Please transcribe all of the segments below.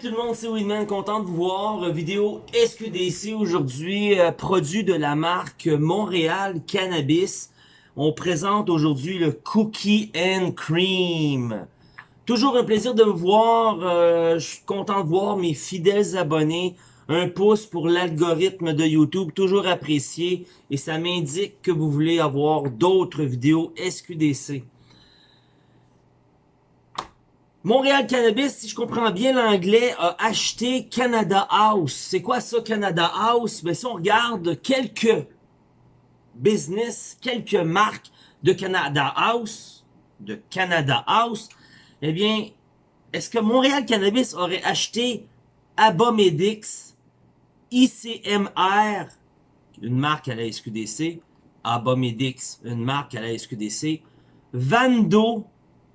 Tout le monde, c'est Winman, content de vous voir. Euh, Vidéo SQDC aujourd'hui, euh, produit de la marque Montréal Cannabis. On présente aujourd'hui le Cookie and Cream. Toujours un plaisir de vous voir, euh, je suis content de voir mes fidèles abonnés. Un pouce pour l'algorithme de YouTube, toujours apprécié. Et ça m'indique que vous voulez avoir d'autres vidéos SQDC. Montréal Cannabis, si je comprends bien l'anglais, a acheté Canada House. C'est quoi ça, Canada House? Ben, si on regarde quelques business, quelques marques de Canada House, de Canada House, eh bien, est-ce que Montréal Cannabis aurait acheté Abomedix, ICMR, une marque à la SQDC, Abomedix, une marque à la SQDC, Vando,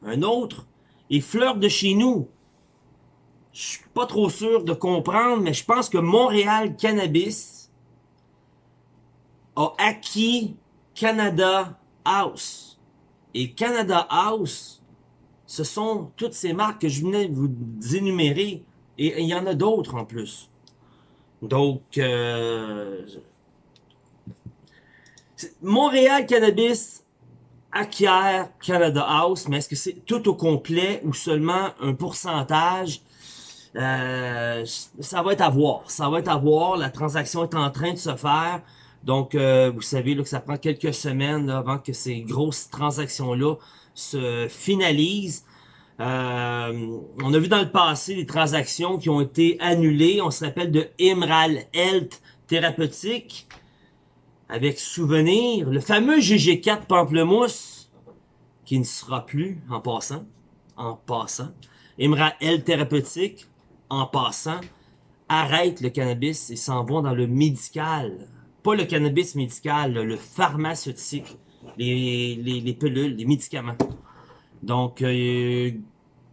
un autre, et Fleur de chez nous. Je suis pas trop sûr de comprendre, mais je pense que Montréal Cannabis a acquis Canada House. Et Canada House, ce sont toutes ces marques que je venais vous énumérer. Et il y en a d'autres en plus. Donc, euh, Montréal Cannabis acquiert Canada House, mais est-ce que c'est tout au complet ou seulement un pourcentage? Euh, ça va être à voir. Ça va être à voir. La transaction est en train de se faire. Donc, euh, vous savez là, que ça prend quelques semaines avant que ces grosses transactions-là se finalisent. Euh, on a vu dans le passé des transactions qui ont été annulées. On se rappelle de Imral Health Thérapeutique avec souvenir, le fameux GG4 Pamplemousse, qui ne sera plus, en passant, en passant, L Thérapeutique, en passant, arrête le cannabis et s'en vont dans le médical. Pas le cannabis médical, le pharmaceutique, les, les, les pilules, les médicaments. Donc, euh,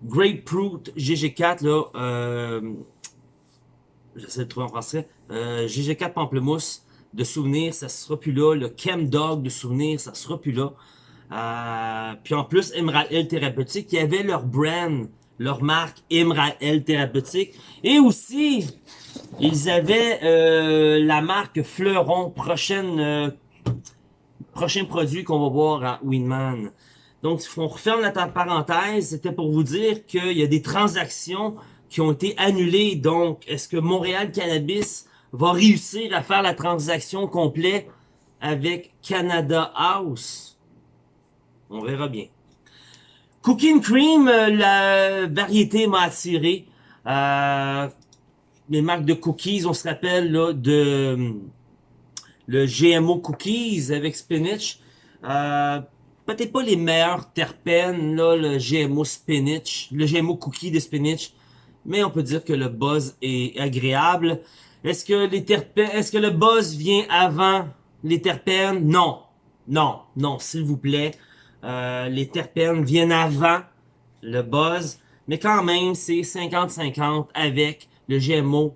Grapefruit GG4, là, euh, j'essaie de trouver en français, euh, GG4 Pamplemousse, de souvenirs, ça sera plus là. Le Chem Dog de souvenirs, ça sera plus là. Euh, puis en plus, Emerald Thérapeutique, il y avait leur brand, leur marque Emerald Thérapeutique. Et aussi, ils avaient euh, la marque Fleuron, prochaine, euh, prochain produit qu'on va voir à Winman. Donc, on referme la parenthèse, c'était pour vous dire qu'il y a des transactions qui ont été annulées. Donc, est-ce que Montréal Cannabis va réussir à faire la transaction complète avec Canada House. On verra bien. Cooking Cream, euh, la variété m'a attiré. Euh, les marques de cookies, on se rappelle là, de le GMO cookies avec spinach. Euh, Peut-être pas les meilleurs terpènes, là, le GMO spinach, le GMO cookie de spinach, mais on peut dire que le buzz est agréable. Est-ce que les terpènes, est-ce que le buzz vient avant les terpènes? Non. Non, non, s'il vous plaît. Euh, les terpènes viennent avant le buzz. Mais quand même, c'est 50-50 avec le GMO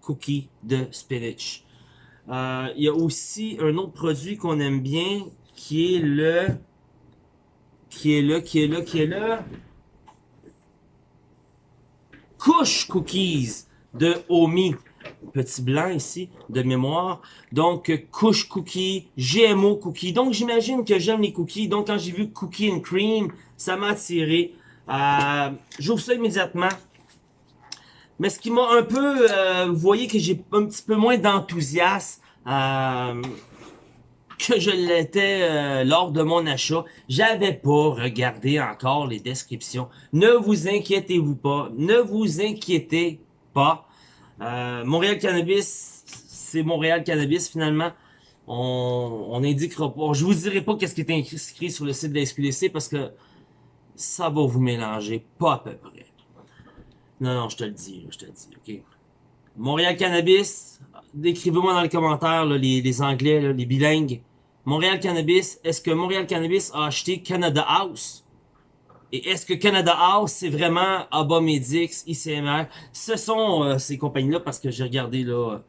cookie de spinach. Euh, il y a aussi un autre produit qu'on aime bien qui est le qui est là, qui est là, qui est là. Couche Cookies de Omi petit blanc ici de mémoire. Donc, couche cookie, GMO cookie. Donc, j'imagine que j'aime les cookies. Donc, quand j'ai vu cookie and cream, ça m'a attiré. Euh, J'ouvre ça immédiatement. Mais ce qui m'a un peu... Euh, vous voyez que j'ai un petit peu moins d'enthousiasme euh, que je l'étais euh, lors de mon achat. J'avais pas regardé encore les descriptions. Ne vous inquiétez-vous pas. Ne vous inquiétez pas. Euh, Montréal Cannabis, c'est Montréal Cannabis finalement. On, on indiquera pas. Je vous dirai pas qu'est-ce qui est inscrit sur le site de la SQDC parce que ça va vous mélanger, pas à peu près. Non, non, je te le dis, je te le dis, ok? Montréal Cannabis, décrivez-moi dans les commentaires les, les, Anglais, les bilingues. Montréal Cannabis, est-ce que Montréal Cannabis a acheté Canada House? Et est-ce que Canada House, c'est vraiment Abomedix, ICMR? Ce sont euh, ces compagnies-là parce que j'ai regardé là,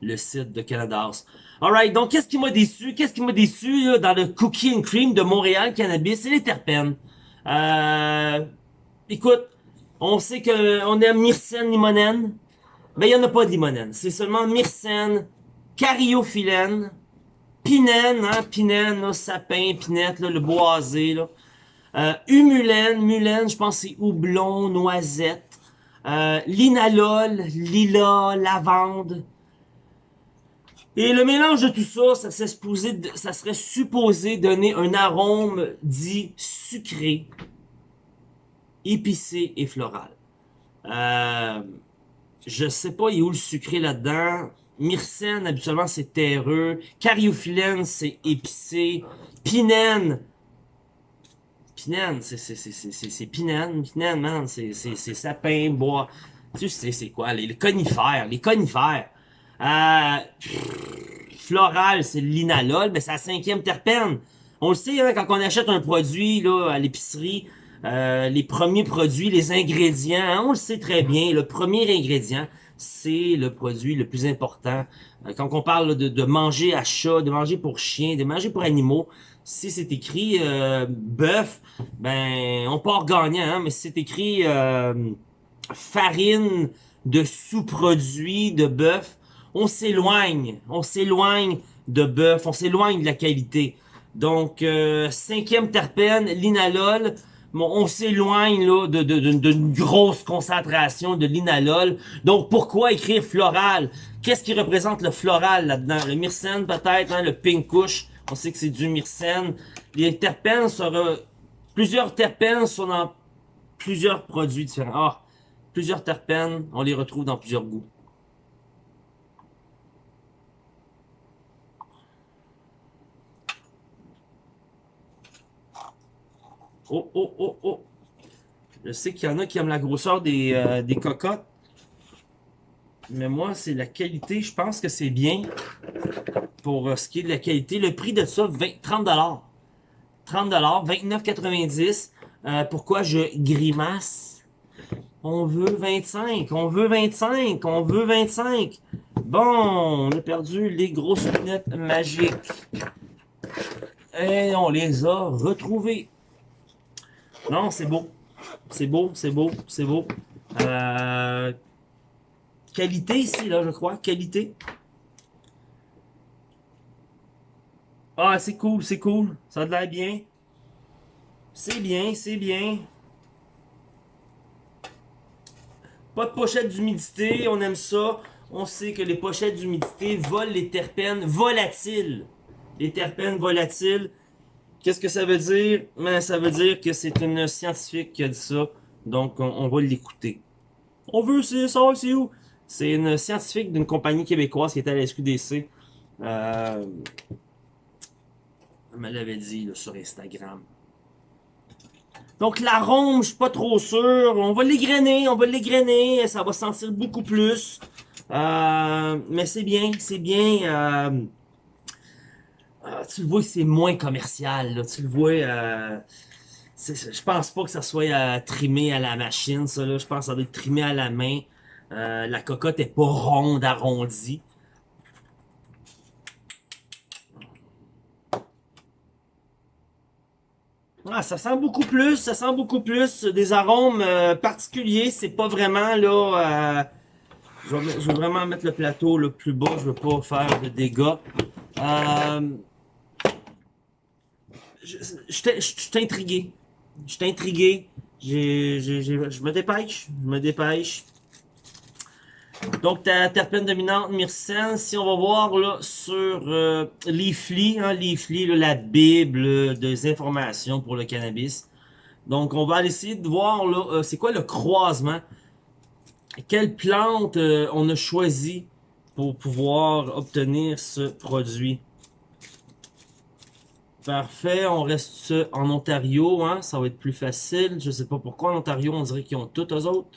le site de Canada House. Alright, donc qu'est-ce qui m'a déçu? Qu'est-ce qui m'a déçu là, dans le Cookie Cream de Montréal Cannabis? C'est les terpènes. Euh, écoute, On sait qu'on aime myrcène, limonène. Mais il n'y en a pas de limonène. C'est seulement myrcène, cariophyllène, pinène, hein, pinène, sapin, pinette, le boisé, là. Euh, humulène, mulène, je pense c'est houblon, noisette. Euh, linalol, lila, lavande. Et le mélange de tout ça, ça, serait supposé, donner un arôme dit sucré, épicé et floral. Euh, je sais pas, il a où le sucré là-dedans. Myrcène, habituellement, c'est terreux. Cariophyllène, c'est épicé. Pinène, Pinène, c'est Pinène, Pinène, man, c'est sapin, bois. Tu sais, c'est quoi, les, conifères, les conifères. Euh, floral, c'est l'inalol, mais c'est la cinquième terpène. On le sait, hein, quand on achète un produit là à l'épicerie, euh, les premiers produits, les ingrédients, hein, on le sait très bien, le premier ingrédient, c'est le produit le plus important. Euh, quand on parle de, de, manger à chat, de manger pour chien, de manger pour animaux, si c'est écrit euh, bœuf, ben on part gagnant, hein, mais si c'est écrit euh, farine de sous-produits de bœuf, on s'éloigne, on s'éloigne de bœuf, on s'éloigne de la qualité. Donc, euh, cinquième terpène, l'inalol, bon, on s'éloigne de, de, de, grosse concentration de l'inalol. Donc, pourquoi écrire floral? Qu'est-ce qui représente le floral là-dedans? Le myrcène peut-être, hein, le pink couche. On sait que c'est du myrcène. Les terpènes. Plusieurs terpènes sont dans plusieurs produits différents. Ah, plusieurs terpènes, on les retrouve dans plusieurs goûts. Oh, oh, oh, oh. Je sais qu'il y en a qui aiment la grosseur des, euh, des cocottes. Mais moi, c'est la qualité. Je pense que c'est bien pour euh, ce qui est de la qualité. Le prix de ça, 20, 30 30 29,90 euh, Pourquoi je grimace? On veut 25, on veut 25, on veut 25. Bon, on a perdu les grosses lunettes magiques. Et on les a retrouvées. Non, c'est beau. C'est beau, c'est beau, c'est beau. Euh, qualité ici, là, je crois. Qualité. Ah, c'est cool, c'est cool. Ça a l'air bien. C'est bien, c'est bien. Pas de pochette d'humidité, on aime ça. On sait que les pochettes d'humidité volent les terpènes volatiles. Les terpènes volatiles. Qu'est-ce que ça veut dire? Ben, ça veut dire que c'est une scientifique qui a dit ça. Donc, on, va l'écouter. On veut savoir c'est où. C'est une scientifique d'une compagnie québécoise qui était à la SQDC. Euh, elle me l'avait dit sur Instagram. Donc l'arôme, je suis pas trop sûr. On va l'égrener, on va l'égrener. Ça va sentir beaucoup plus. Euh, mais c'est bien, c'est bien. Euh, tu le vois, c'est moins commercial. Tu le vois. je pense pas que ça soit trimé à la machine. Ça, Je pense que ça doit être trimé à la main. La cocotte est pas ronde, arrondie. Ah, ça sent beaucoup plus, ça sent beaucoup plus des arômes euh, particuliers. C'est pas vraiment là. Euh, je, vais, vraiment mettre le plateau le plus bas. Je veux pas faire de dégâts. Euh, je, suis intrigué. Je suis intrigué. je me dépêche. Je me dépêche. Donc, ta terpène dominante, myrcène, si on va voir sur euh, Leafly, hein, la bible des informations pour le cannabis. Donc, on va essayer de voir là, euh, c'est quoi le croisement? Quelle plante euh, on a choisi pour pouvoir obtenir ce produit? Parfait, on reste en Ontario, hein, ça va être plus facile. Je sais pas pourquoi en Ontario, on dirait qu'ils ont tous eux autres.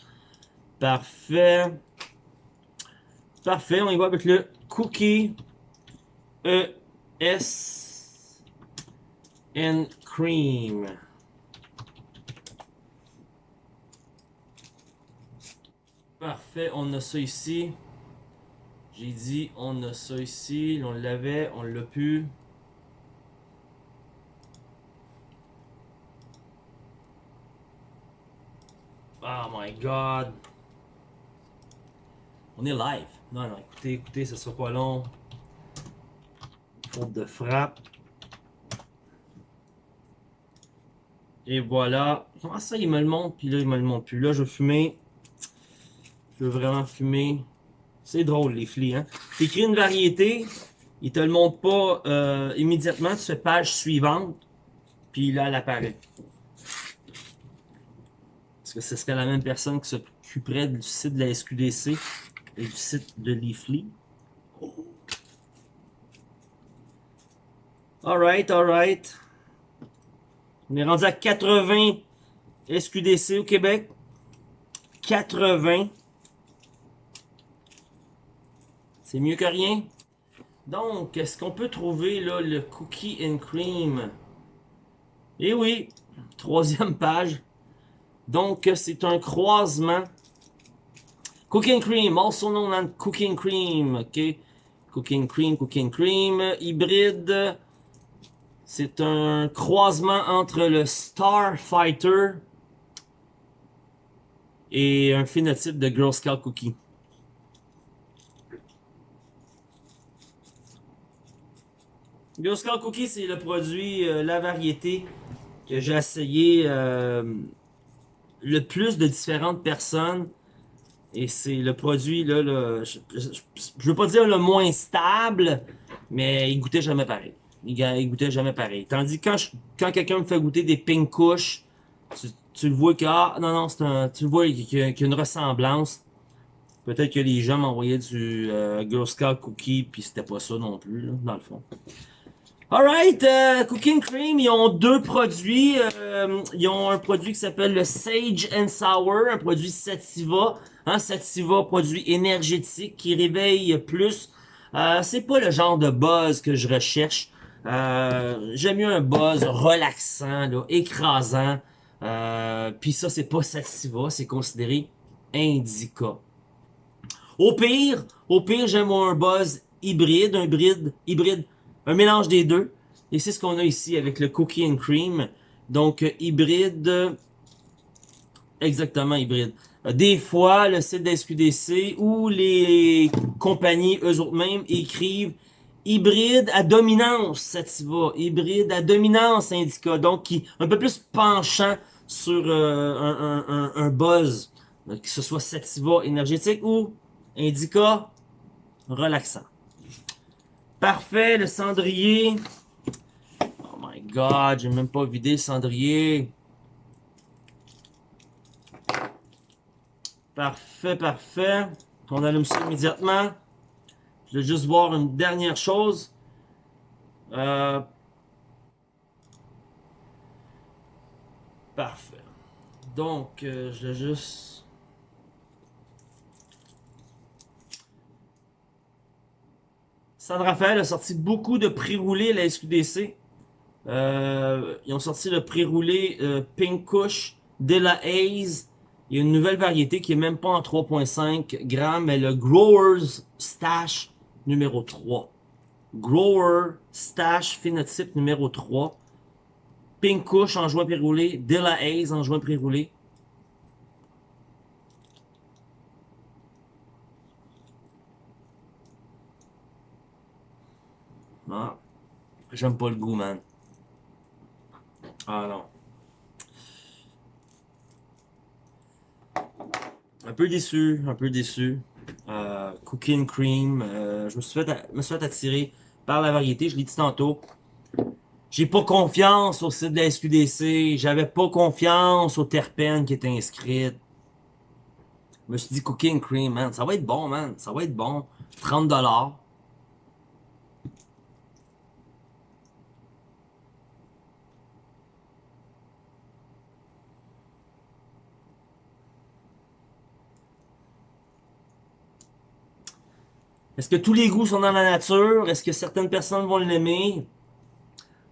Parfait. Parfait, on y va avec le Cookie ES and Cream. Parfait, on a ça ici. J'ai dit, on a ça ici. On l'avait, on l'a pu. Oh my god. On est live. Non, non, écoutez, écoutez, ça sera pas long. Faute de frappe. Et voilà. Comment ça, il me le montre, puis là, il me le montre plus. Là, je veux fumer. Je veux vraiment fumer. C'est drôle, les flics, hein. T'écris une variété, il te le montre pas euh, immédiatement, tu fais page suivante, puis là, elle apparaît. Est-ce que ce serait la même personne qui s'occuperait du site de la SQDC et du site de Leafly? Alright, alright. On est rendu à 80 SQDC au Québec. 80. C'est mieux que rien. Donc, est-ce qu'on peut trouver le cookie and cream? Eh oui, troisième page. Donc, c'est un croisement. Cooking cream, also known as cooking cream, ok? Cooking cream, cooking cream, hybride. C'est un croisement entre le Starfighter et un phénotype de Girl Scout Cookie. Girl Scout Cookie, c'est le produit, euh, la variété que j'ai essayé euh, le plus de différentes personnes. Et c'est le produit, là, je, je, veux pas dire le moins stable, mais il goûtait jamais pareil. Il, goûtait jamais pareil. Tandis que quand, quand quelqu'un me fait goûter des pink couches, tu, le vois que, ah, non, non, c'est un, tu le vois qu'il y, a une ressemblance. Peut-être que les gens m'envoyaient du euh, Girl Scout Cookie, puis c'était pas ça non plus, dans le fond. Alright, euh, Cooking Cream, ils ont deux produits. Euh, ils ont un produit qui s'appelle le Sage and Sour, un produit Sativa. Hein, Sativa, produit énergétique qui réveille plus. Euh, c'est pas le genre de buzz que je recherche. Euh, J'aime mieux un buzz relaxant, écrasant. Euh, Puis ça, c'est pas Sativa, c'est considéré Indica. Au pire, au pire, j'aime un buzz hybride, un hybride, hybride un mélange des deux. Et c'est ce qu'on a ici avec le cookie and cream. Donc, hybride. Exactement, hybride. Des fois, le site d'SQDC ou les compagnies eux-mêmes écrivent hybride à dominance Sativa, hybride à dominance Indica, donc qui un peu plus penchant sur euh, un, un, un, buzz, que ce soit Sativa énergétique ou Indica relaxant. Parfait, le cendrier. Oh my god, j'ai même pas vidé le cendrier. Parfait, parfait. On allume ça immédiatement. Je vais juste voir une dernière chose. Euh... Parfait. Donc, euh, je vais juste... San Rafael a sorti beaucoup de pré-roulés la SQDC. Euh, ils ont sorti le pré-roulé Pink Kush, De La Haze. Il y a une nouvelle variété qui est même pas en 3.5 grammes, mais le Growers Stash numéro 3. Grower Stash phénotype numéro 3. Pink Kush en joint pré-roulé, De La Haze en joint pré-roulé. Ah, j'aime pas le goût, man. Ah non. Un peu déçu, un peu déçu. Euh, cooking cream, euh, je me suis, fait, attirer par la variété, je l'ai dit tantôt. J'ai pas confiance au site de la SQDC, j'avais pas confiance au terpènes qui était inscrite. Je me suis dit cooking cream, man, ça va être bon, man, ça va être bon. 30$. Est-ce que tous les goûts sont dans la nature? Est-ce que certaines personnes vont l'aimer?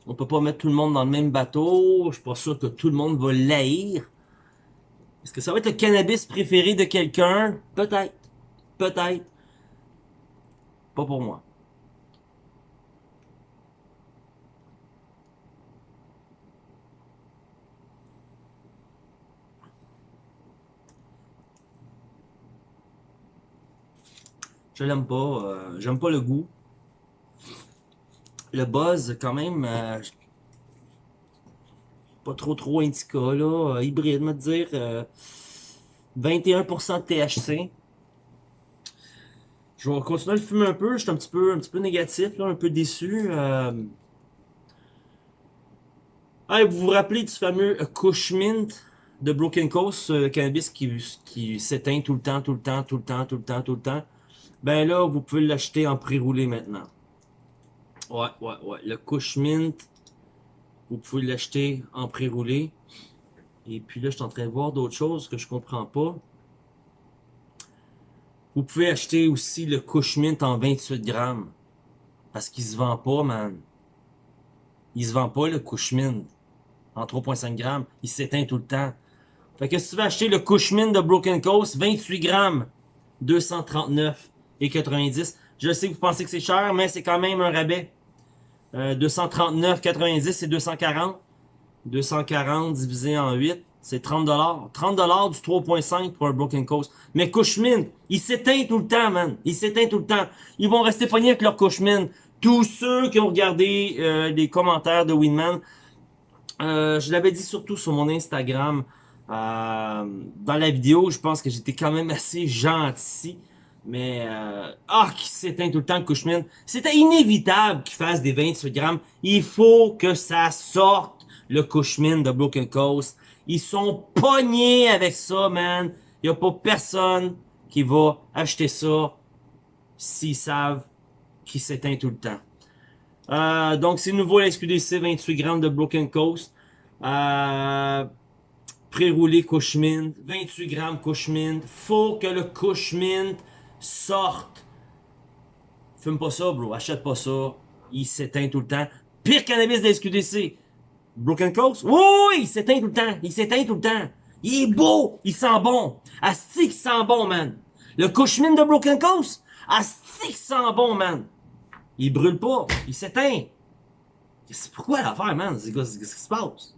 On peut pas mettre tout le monde dans le même bateau. Je suis pas sûr que tout le monde va l'haïr. Est-ce que ça va être le cannabis préféré de quelqu'un? Peut-être. Peut-être. Pas pour moi. Je l'aime pas. euh, J'aime pas le goût. Le buzz, quand même, euh, pas trop trop indica, là. euh, hybride, me dire. euh, 21% de THC. Je vais continuer à le fumer un peu. Je suis un petit peu, un petit peu négatif, là, un peu déçu. Ah, vous vous rappelez du fameux Kush Mint de Broken Coast, euh, cannabis qui, qui s'éteint tout le temps, tout le temps, tout le temps, tout le temps, tout le temps? Ben là, vous pouvez l'acheter en pré-roulé maintenant. Ouais, ouais, ouais. Le Kush Mint, vous pouvez l'acheter en pré-roulé. Et puis là, je suis en train de voir d'autres choses que je comprends pas. Vous pouvez acheter aussi le Kush Mint en 28 grammes. Parce qu'il se vend pas, man. Il se vend pas, le Kush Mint. En 3.5 grammes. Il s'éteint tout le temps. Fait que si tu veux acheter le Kush Mint de Broken Coast, 28 grammes. 239 et 90. Je sais que vous pensez que c'est cher, mais c'est quand même un rabais. Euh, 239,90 c'est 240. 240 divisé en 8, c'est 30 30 du 3.5 pour un Broken Coast. Mais Cushman, il s'éteint tout le temps, man. Il s'éteint tout le temps. Ils vont rester pognés avec leur Cushman. Tous ceux qui ont regardé euh, les commentaires de Winman, euh, je l'avais dit surtout sur mon Instagram, euh, dans la vidéo, je pense que j'étais quand même assez gentil. Mais, euh, ah, qui s'éteint tout le temps, Cushman. C'était inévitable qu'il fasse des 28 grammes. Il faut que ça sorte, le Cushman de Broken Coast. Ils sont pognés avec ça, man. Il a pas personne qui va acheter ça s'ils savent qu'il s'éteint tout le temps. Euh, donc, c'est nouveau la SQDC, 28 grammes de Broken Coast. Euh, pré-roulé Cushman, 28 grammes Cushman. Faut que le Cushman sorte. Fume pas ça, bro. Achète pas ça. Il s'éteint tout le temps. Pire cannabis de SQDC. Broken Coast? Oui, il s'éteint tout le temps. Il s'éteint tout le temps. Il est beau. Il sent bon. Asti, il sent bon, man. Le Cushman de Broken Coast? Asti, il sent bon, man. Il brûle pas. Il s'éteint. C'est pourquoi l'affaire, man? C'est Qu'est-ce qui se passe?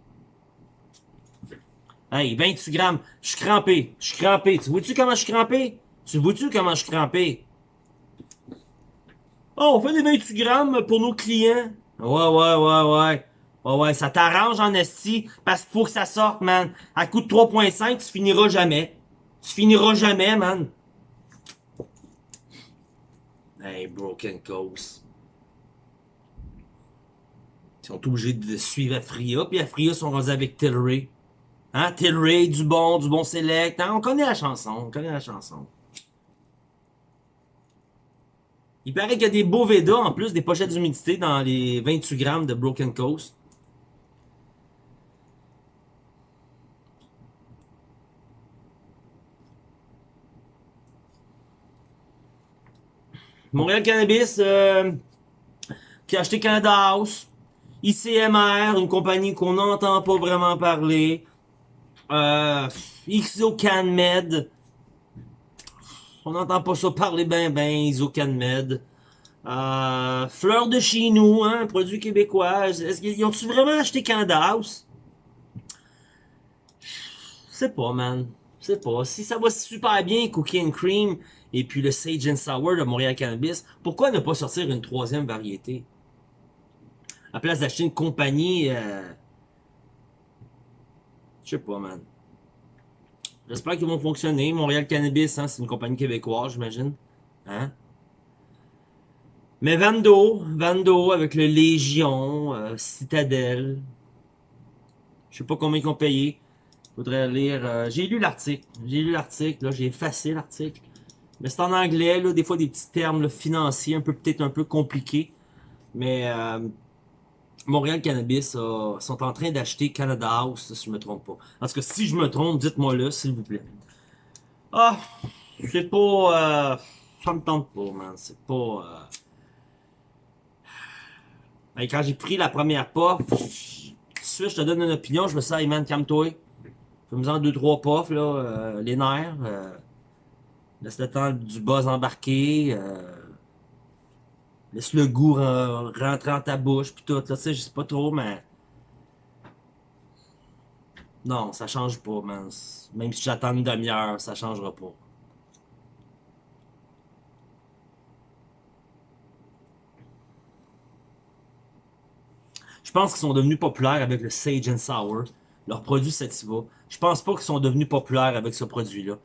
Hey, 28 grammes. Je suis crampé. Je suis crampé. Tu vois-tu comment je suis crampé? Tu vois-tu comment je crampé? Oh, on fait des 28 grammes pour nos clients. Ouais, ouais, ouais, ouais. Ouais, ouais, ça t'arrange en esti parce qu'il faut que ça sorte, man. À coup de 3.5, tu finiras jamais. Tu finiras jamais, man. Hey, Broken Coast. Ils sont obligés de suivre Afria, puis Afria sont rendus avec Tilray. Hein, Tilray, du bon, du bon select. Hein, on connaît la chanson, on connaît la chanson. Il paraît qu'il y a des beaux Veda, en plus des pochettes d'humidité dans les 28 grammes de Broken Coast. Montréal Cannabis, euh, qui a acheté Canada House, ICMR, une compagnie qu'on n'entend pas vraiment parler, euh, Exocanmed, on n'entend pas ça parler ben ben, Exocanmed, euh, Fleur de chez nous, hein, produit québécois, est-ce qu'ils ont-tu vraiment acheté Canada House? Je sais pas, man. Sais pas. Si ça va super bien, Cookie and Cream, et puis le Sage and Sour de Montréal Cannabis, pourquoi ne pas sortir une troisième variété? À place d'acheter une compagnie... Euh... Je sais pas, man. J'espère qu'ils vont fonctionner. Montréal Cannabis, hein, c'est une compagnie québécoise, j'imagine. Hein? Mais Vando, Vando avec le Légion, euh, Citadel. Je sais pas combien ils ont payé. Faudrait lire. euh, j'ai lu l'article. J'ai lu l'article, là, j'ai effacé l'article. Mais c'est en anglais, là, des fois des petits termes financiers, un peu peut-être un peu compliqués. Mais euh, Montréal Cannabis euh, sont en train d'acheter Canada House, si je me trompe pas. Tout cas, si je me trompe, dites-moi là, s'il vous plaît. Ah, c'est pas. Euh, ça me tente pas, man. C'est pas. Euh... Ben, quand j'ai pris la première puff, suite, je te donne une opinion, je me suis dit, hey man, calme-toi. Fais-moi-en deux, trois puffs, là, euh, les nerfs. Laisse le temps du buzz embarquer. Euh, Laisse le goût rentrer dans ta bouche, puis tout, là, tu sais, je sais pas trop, mais... Non, ça change pas, man. Même si j'attends une demi-heure, ça changera pas. Je pense qu'ils sont devenus populaires avec le Sage and Sour, leur produit Sativa. Je pense pas qu'ils sont devenus populaires avec ce produit-là.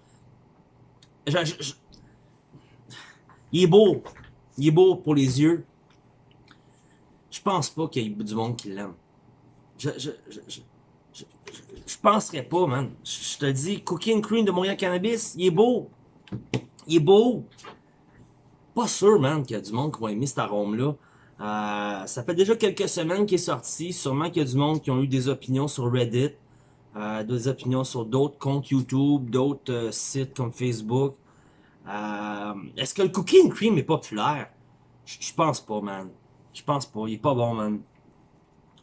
Il est beau, il est beau pour les yeux. Je pense pas qu'il y ait du monde qui l'aime. Je, je, je, je, je, penserais pas, man. Je, te dis, Cooking Cream de Montréal Cannabis, il est beau. Il est beau. Pas sûr, man, qu'il y a du monde qui va aimer cet arôme-là. Euh, ça fait déjà quelques semaines qu'il est sorti. Sûrement qu'il y a du monde qui ont eu des opinions sur Reddit. Euh, des opinions sur d'autres comptes YouTube, d'autres euh, sites comme Facebook. Euh, Est-ce que le cooking cream est populaire? Je pense pas, man. Je pense pas. Il est pas bon, man.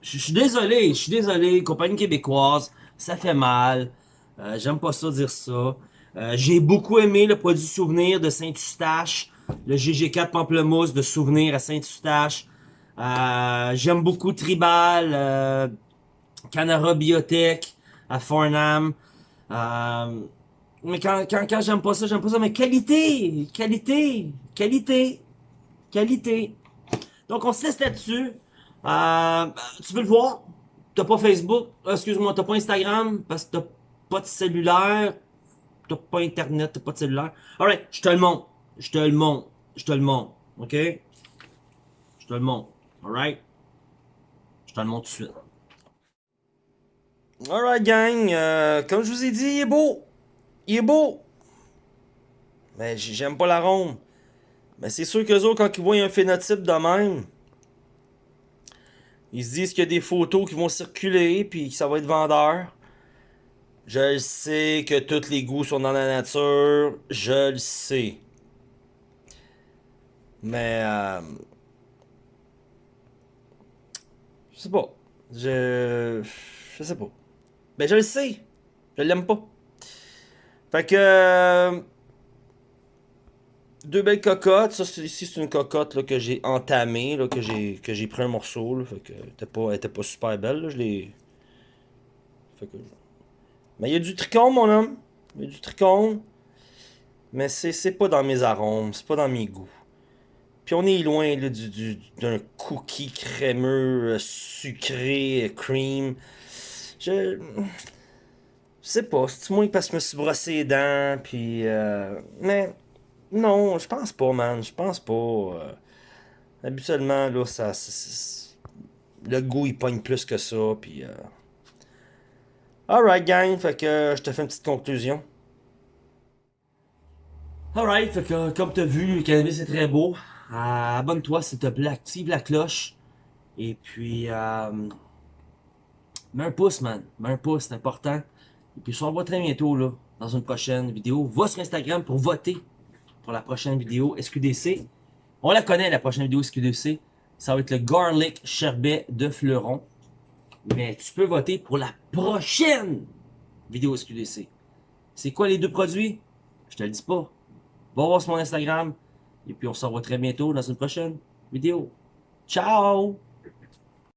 Je suis désolé. Je suis désolé. Compagnie québécoise. Ça fait mal. Euh, J'aime pas ça dire ça. Euh, J'ai beaucoup aimé le produit souvenir de Saint-Eustache. Le GG4 Pamplemousse de souvenir à Saint-Eustache. Euh, J'aime beaucoup Tribal. Euh, Canara Biotech à Farnham. Euh, mais quand, quand, quand j'aime pas ça, j'aime pas ça. Mais qualité, qualité, qualité, qualité. Donc on se laisse là-dessus. Euh, tu veux le voir? T'as pas Facebook? Excuse-moi, t'as pas Instagram? Parce que t'as pas de cellulaire? T'as pas Internet, t'as pas de cellulaire? Alright, je te le montre. Je te le montre. Je te le montre. OK? Je te le montre. Alright? Je te le montre tout de suite. Alright gang, euh, comme je vous ai dit, il est beau. Il est beau. Mais j'aime pas l'arôme. Mais c'est sûr qu'eux autres, quand ils voient un phénotype de même, ils se disent qu'il y a des photos qui vont circuler, puis que ça va être vendeur. Je le sais que tous les goûts sont dans la nature. Je le sais. Mais... Euh, je sais pas. Je... Je sais pas. Ben je le sais. Je l'aime pas. Fait que... Euh, deux belles cocottes. Ça, ici, c'est une cocotte là, que j'ai entamée, là, que j'ai pris un morceau. Là, fait que elle était pas, super belle. Je l'ai... Fait que... Mais il y a du tricône, mon homme. Il y a du tricône. Mais c'est pas dans mes arômes. C'est pas dans mes goûts. Puis on est loin là, du, du, d'un cookie crémeux, sucré, cream. Je. Sais pas, c'est moi parce que je me suis brossé les dents, puis. Euh, mais. Non, je pense pas, man. Je pense pas. Euh, habituellement, là, ça. le goût, il pogne plus que ça, puis. Euh... Alright, gang, fait que je te fais une petite conclusion. Alright, fait que comme t'as vu, le cannabis est très beau. Abonne-toi s'il te plaît, active la cloche. Et puis, mets un pouce, man. Mets un pouce, c'est important. Et puis, on se revoit très bientôt, là, dans une prochaine vidéo. Va sur Instagram pour voter pour la prochaine vidéo SQDC. On la connaît, la prochaine vidéo SQDC. Ça va être le Garlic Sherbet de Fleuron. Mais tu peux voter pour la prochaine vidéo SQDC. C'est quoi les deux produits? Je te le dis pas. Va voir sur mon Instagram. Et puis on se revoit très bientôt dans une prochaine vidéo. Ciao!